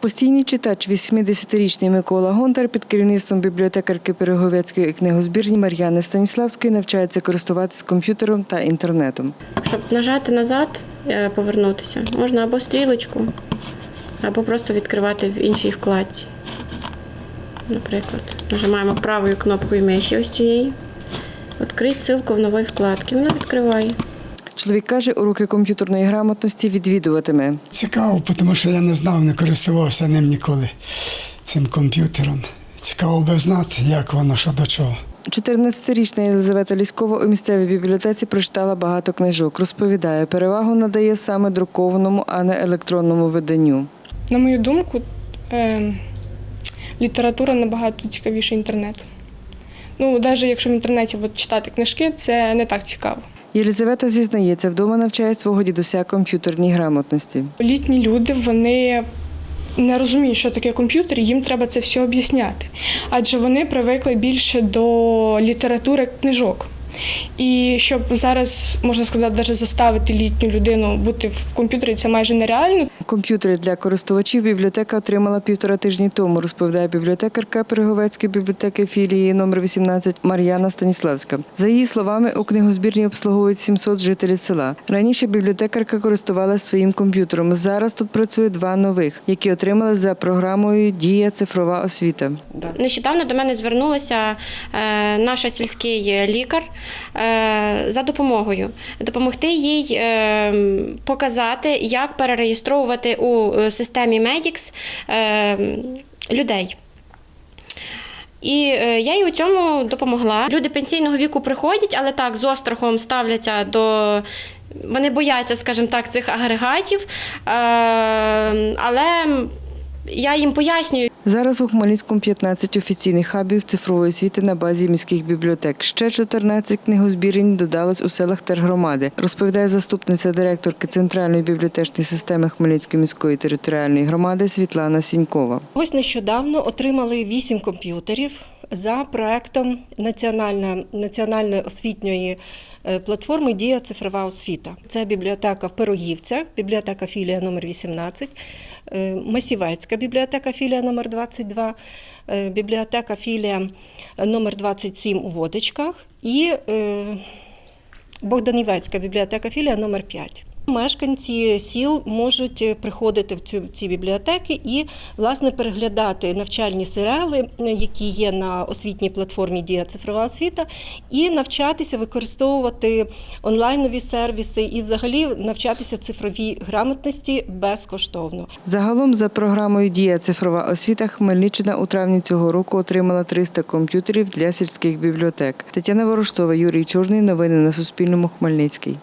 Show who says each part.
Speaker 1: Постійний читач, 80-річний Микола Гонтар під керівництвом бібліотекарки Переговецької книгозбірні Мар'яни Станіславської навчається користуватись комп'ютером та інтернетом.
Speaker 2: Щоб нажати назад, е, повернутися, можна або стрілочку, або просто відкривати в іншій вкладці. Наприклад, нажимаємо правою кнопкою миші ось цієї. Відкрити ссылку в новій вкладці. Вона відкриває.
Speaker 1: Чоловік каже, уроки комп'ютерної грамотності відвідуватиме.
Speaker 3: Цікаво, тому що я не знав, не користувався ним ніколи, цим комп'ютером. Цікаво би знати, як воно, що до чого.
Speaker 1: 14-річна Єлизавета Ліськова у місцевій бібліотеці прочитала багато книжок. Розповідає, перевагу надає саме друкованому, а не електронному виданню.
Speaker 4: На мою думку, е, література набагато цікавіша інтернету. Ну, навіть якщо в інтернеті от, читати книжки, це не так цікаво.
Speaker 1: Єлизавета зізнається, вдома навчає свого дідуся комп'ютерній грамотності.
Speaker 4: Літні люди вони не розуміють, що таке комп'ютер, їм треба це все об'ясняти. Адже вони привикли більше до літератури книжок. І щоб зараз, можна сказати, навіть заставити літню людину бути в комп'ютері, це майже нереально.
Speaker 1: Комп'ютери для користувачів бібліотека отримала півтора тижні тому, розповідає бібліотекарка Переговецької бібліотеки філії номер 18 Мар'яна Станіславська. За її словами, у книгозбірні обслуговують 700 жителів села. Раніше бібліотекарка користувалася своїм комп'ютером. Зараз тут працює два нових, які отримали за програмою Дія цифрова освіта.
Speaker 2: Нещодавно до мене звернулася е, наша сільський лікар е, за допомогою. Допомогти їй е, показати, як перереєстровувати у е, системі Medix е, людей. І е, я їй у цьому допомогла. Люди пенсійного віку приходять, але так з острахом ставляться до. Вони бояться, скажімо так, цих агрегатів, але я їм пояснюю,
Speaker 1: Зараз у Хмельницькому 15 офіційних хабів цифрової освіти на базі міських бібліотек. Ще 14 книгозбірень додалось у селах тергромади, розповідає заступниця директорки Центральної бібліотечної системи Хмельницької міської територіальної громади Світлана Сінькова.
Speaker 5: Ось нещодавно отримали вісім комп'ютерів за проектом національної, освітньої е, платформи Дія цифрова освіта. Це бібліотека в Пирогівцях, бібліотека філія номер 18, е, Масівецька бібліотека філія номер 22, е, бібліотека філія номер 27 у Водичках і Богданівецька бібліотека філія номер 5. Мешканці сіл можуть е, приходити в цю ці бібліотеки і власне переглядати навчальні серіали, е, які є на освітній платформі Дія цифрова освіта, і навчатися використовувати онлайнові сервіси і взагалі навчатися цифровій грамотності безкоштовно.
Speaker 1: Загалом за програмою Дія цифрова освіта Хмельниччина у травні цього року отримала 300 комп'ютерів для сільських бібліотек. Тетяна Ворожцова, Юрій Чорний. Новини на Суспільному. Хмельницький.